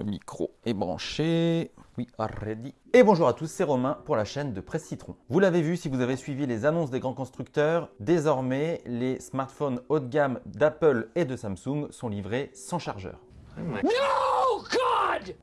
Le micro est branché. We are ready. Et bonjour à tous, c'est Romain pour la chaîne de Presse Citron. Vous l'avez vu si vous avez suivi les annonces des grands constructeurs, désormais les smartphones haut de gamme d'Apple et de Samsung sont livrés sans chargeur.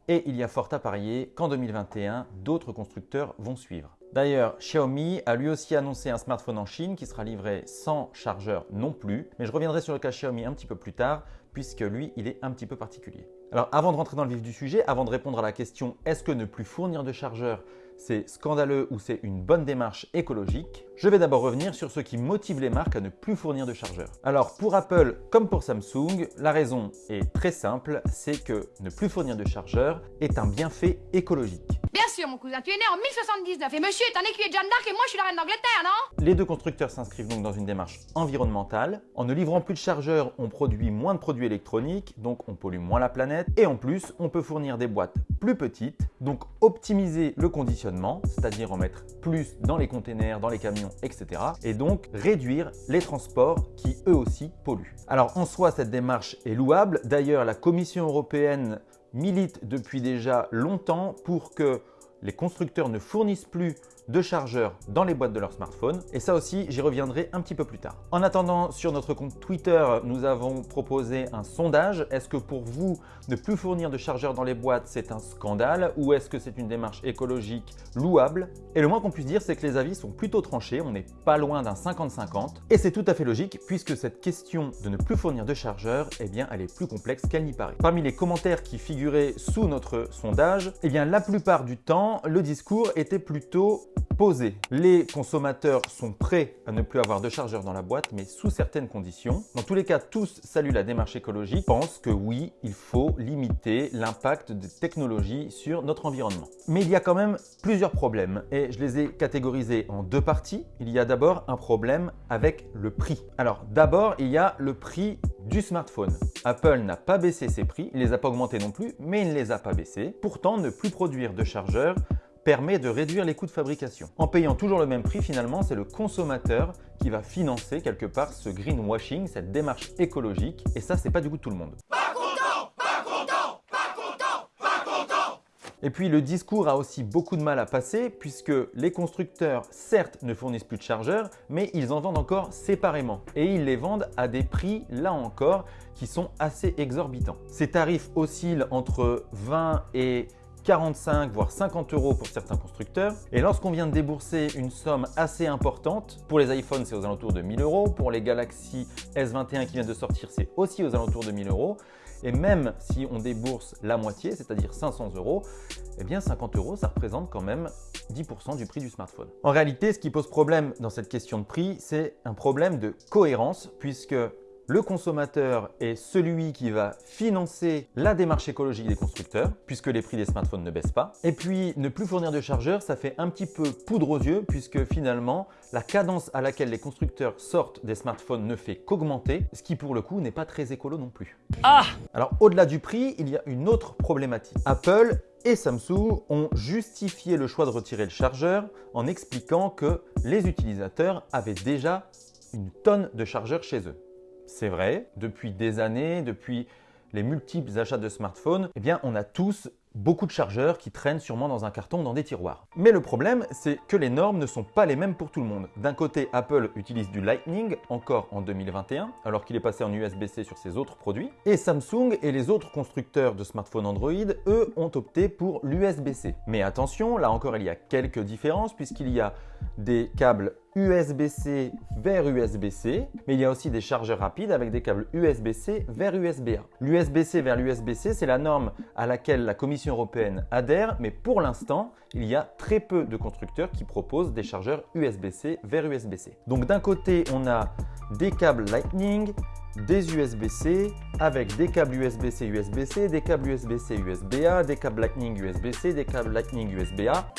Et il y a fort à parier qu'en 2021, d'autres constructeurs vont suivre. D'ailleurs, Xiaomi a lui aussi annoncé un smartphone en Chine qui sera livré sans chargeur non plus, mais je reviendrai sur le cas Xiaomi un petit peu plus tard puisque lui, il est un petit peu particulier. Alors avant de rentrer dans le vif du sujet, avant de répondre à la question est-ce que ne plus fournir de chargeur c'est scandaleux ou c'est une bonne démarche écologique, je vais d'abord revenir sur ce qui motive les marques à ne plus fournir de chargeur. Alors pour Apple comme pour Samsung, la raison est très simple, c'est que ne plus fournir de chargeur est un bienfait écologique. Bien sûr, mon cousin, tu es né en 1079 et monsieur est un écuyer de Jeanne d'Arc et moi je suis la reine d'Angleterre, non? Les deux constructeurs s'inscrivent donc dans une démarche environnementale. En ne livrant plus de chargeurs, on produit moins de produits électroniques, donc on pollue moins la planète. Et en plus, on peut fournir des boîtes plus petites, donc optimiser le conditionnement, c'est-à-dire en mettre plus dans les containers, dans les camions, etc. Et donc réduire les transports qui eux aussi polluent. Alors en soi, cette démarche est louable. D'ailleurs, la Commission européenne milite depuis déjà longtemps pour que les constructeurs ne fournissent plus de chargeurs dans les boîtes de leurs smartphones. Et ça aussi, j'y reviendrai un petit peu plus tard. En attendant, sur notre compte Twitter, nous avons proposé un sondage. Est-ce que pour vous, ne plus fournir de chargeurs dans les boîtes, c'est un scandale ou est-ce que c'est une démarche écologique louable? Et le moins qu'on puisse dire, c'est que les avis sont plutôt tranchés. On n'est pas loin d'un 50-50. Et c'est tout à fait logique puisque cette question de ne plus fournir de chargeurs, eh bien, elle est plus complexe qu'elle n'y paraît. Parmi les commentaires qui figuraient sous notre sondage, eh bien, la plupart du temps, le discours était plutôt posé. Les consommateurs sont prêts à ne plus avoir de chargeur dans la boîte, mais sous certaines conditions. Dans tous les cas, tous saluent la démarche écologique, pensent que oui, il faut limiter l'impact des technologies sur notre environnement. Mais il y a quand même plusieurs problèmes et je les ai catégorisés en deux parties. Il y a d'abord un problème avec le prix. Alors d'abord, il y a le prix du smartphone. Apple n'a pas baissé ses prix, il ne les a pas augmentés non plus, mais il ne les a pas baissés. Pourtant, ne plus produire de chargeurs permet de réduire les coûts de fabrication. En payant toujours le même prix, finalement, c'est le consommateur qui va financer quelque part ce greenwashing, cette démarche écologique. Et ça, c'est pas du goût de tout le monde. Pas content, pas content, pas content, pas content. Et puis le discours a aussi beaucoup de mal à passer puisque les constructeurs certes ne fournissent plus de chargeurs mais ils en vendent encore séparément et ils les vendent à des prix là encore qui sont assez exorbitants. Ces tarifs oscillent entre 20 et 45 voire 50 euros pour certains constructeurs. Et lorsqu'on vient de débourser une somme assez importante, pour les iPhones c'est aux alentours de 1000 euros, pour les Galaxy S21 qui viennent de sortir c'est aussi aux alentours de 1000 euros. Et même si on débourse la moitié, c'est-à-dire 500 euros, eh bien 50 euros, ça représente quand même 10% du prix du smartphone. En réalité, ce qui pose problème dans cette question de prix, c'est un problème de cohérence puisque le consommateur est celui qui va financer la démarche écologique des constructeurs, puisque les prix des smartphones ne baissent pas. Et puis, ne plus fournir de chargeurs, ça fait un petit peu poudre aux yeux, puisque finalement, la cadence à laquelle les constructeurs sortent des smartphones ne fait qu'augmenter, ce qui pour le coup n'est pas très écolo non plus. Ah Alors, au-delà du prix, il y a une autre problématique. Apple et Samsung ont justifié le choix de retirer le chargeur en expliquant que les utilisateurs avaient déjà une tonne de chargeurs chez eux. C'est vrai, depuis des années, depuis les multiples achats de smartphones, eh bien on a tous beaucoup de chargeurs qui traînent sûrement dans un carton dans des tiroirs. Mais le problème, c'est que les normes ne sont pas les mêmes pour tout le monde. D'un côté, Apple utilise du Lightning, encore en 2021, alors qu'il est passé en USB-C sur ses autres produits. Et Samsung et les autres constructeurs de smartphones Android, eux, ont opté pour l'USB-C. Mais attention, là encore, il y a quelques différences, puisqu'il y a des câbles USB-C vers USB-C, mais il y a aussi des chargeurs rapides avec des câbles USB-C vers USB-A. L'USB-C vers l'USB-C, c'est la norme à laquelle la Commission européenne adhère, mais pour l'instant, il y a très peu de constructeurs qui proposent des chargeurs USB-C vers USB-C. Donc d'un côté, on a des câbles Lightning, des USB-C avec des câbles USB-C USB-C, des câbles USB-C USB-A, des câbles Lightning USB-C, des câbles Lightning USB-A.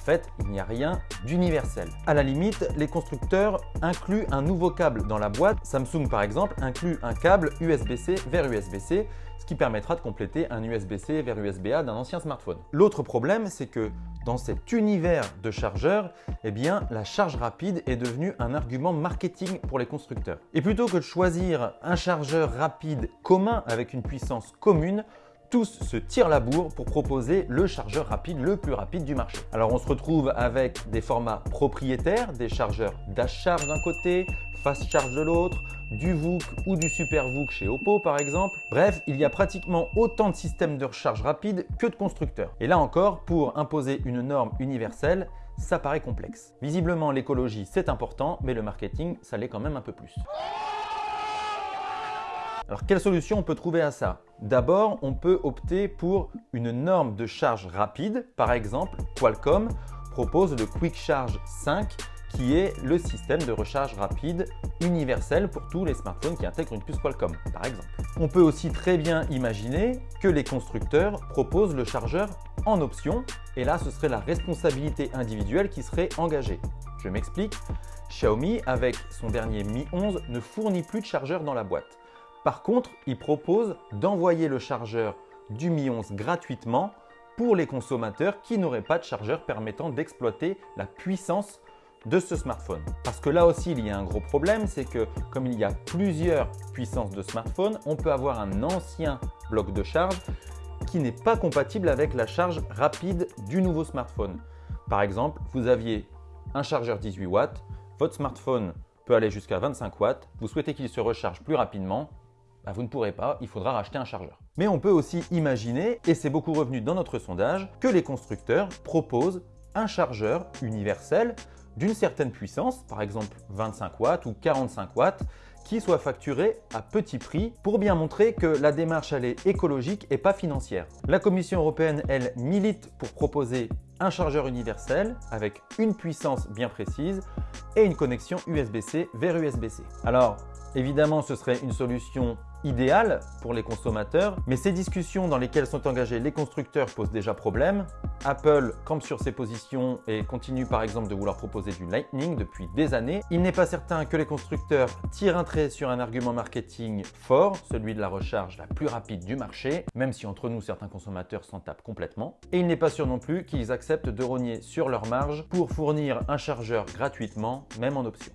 Fait, il n'y a rien d'universel. À la limite, les constructeurs incluent un nouveau câble dans la boîte. Samsung par exemple inclut un câble USB-C vers USB-C ce qui permettra de compléter un USB-C vers USB-A d'un ancien smartphone. L'autre problème, c'est que dans cet univers de chargeurs, eh la charge rapide est devenue un argument marketing pour les constructeurs. Et plutôt que de choisir un chargeur rapide commun avec une puissance commune, tous se tirent la bourre pour proposer le chargeur rapide le plus rapide du marché. Alors on se retrouve avec des formats propriétaires, des chargeurs dash d'un côté, fast charge de l'autre, du VOOC ou du Super VOOC chez Oppo par exemple. Bref, il y a pratiquement autant de systèmes de recharge rapide que de constructeurs. Et là encore, pour imposer une norme universelle, ça paraît complexe. Visiblement, l'écologie c'est important, mais le marketing, ça l'est quand même un peu plus. Alors, quelle solution on peut trouver à ça? D'abord, on peut opter pour une norme de charge rapide. Par exemple, Qualcomm propose le Quick Charge 5 qui est le système de recharge rapide universel pour tous les smartphones qui intègrent une puce Qualcomm, par exemple. On peut aussi très bien imaginer que les constructeurs proposent le chargeur en option, et là, ce serait la responsabilité individuelle qui serait engagée. Je m'explique. Xiaomi, avec son dernier Mi 11, ne fournit plus de chargeur dans la boîte. Par contre, il propose d'envoyer le chargeur du Mi 11 gratuitement pour les consommateurs qui n'auraient pas de chargeur permettant d'exploiter la puissance de ce smartphone. Parce que là aussi, il y a un gros problème, c'est que comme il y a plusieurs puissances de smartphone, on peut avoir un ancien bloc de charge qui n'est pas compatible avec la charge rapide du nouveau smartphone. Par exemple, vous aviez un chargeur 18 watts, votre smartphone peut aller jusqu'à 25 watts, vous souhaitez qu'il se recharge plus rapidement, bah, vous ne pourrez pas, il faudra racheter un chargeur. Mais on peut aussi imaginer, et c'est beaucoup revenu dans notre sondage, que les constructeurs proposent un chargeur universel d'une certaine puissance, par exemple 25 watts ou 45 watts, qui soit facturé à petit prix pour bien montrer que la démarche est écologique et pas financière. La Commission européenne, elle, milite pour proposer un chargeur universel avec une puissance bien précise et une connexion USB-C vers USB-C. Alors, évidemment, ce serait une solution idéal pour les consommateurs, mais ces discussions dans lesquelles sont engagés les constructeurs posent déjà problème. Apple campe sur ses positions et continue par exemple de vouloir proposer du Lightning depuis des années. Il n'est pas certain que les constructeurs tirent un trait sur un argument marketing fort, celui de la recharge la plus rapide du marché, même si entre nous certains consommateurs s'en tapent complètement. Et il n'est pas sûr non plus qu'ils acceptent de rogner sur leur marge pour fournir un chargeur gratuitement, même en option.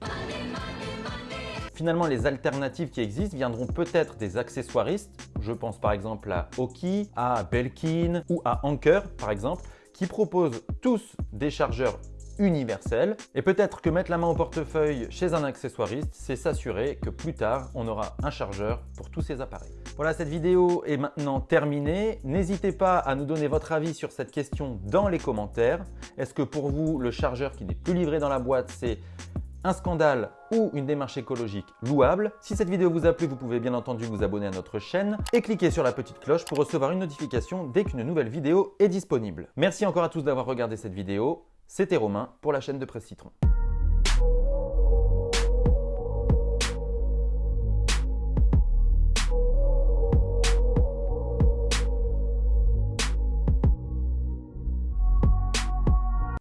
Finalement, les alternatives qui existent viendront peut-être des accessoiristes. Je pense par exemple à Oki, à Belkin ou à Anker par exemple, qui proposent tous des chargeurs universels. Et peut-être que mettre la main au portefeuille chez un accessoiriste, c'est s'assurer que plus tard, on aura un chargeur pour tous ces appareils. Voilà, cette vidéo est maintenant terminée. N'hésitez pas à nous donner votre avis sur cette question dans les commentaires. Est-ce que pour vous, le chargeur qui n'est plus livré dans la boîte, c'est un scandale ou une démarche écologique louable. Si cette vidéo vous a plu, vous pouvez bien entendu vous abonner à notre chaîne et cliquer sur la petite cloche pour recevoir une notification dès qu'une nouvelle vidéo est disponible. Merci encore à tous d'avoir regardé cette vidéo. C'était Romain pour la chaîne de Presse Citron.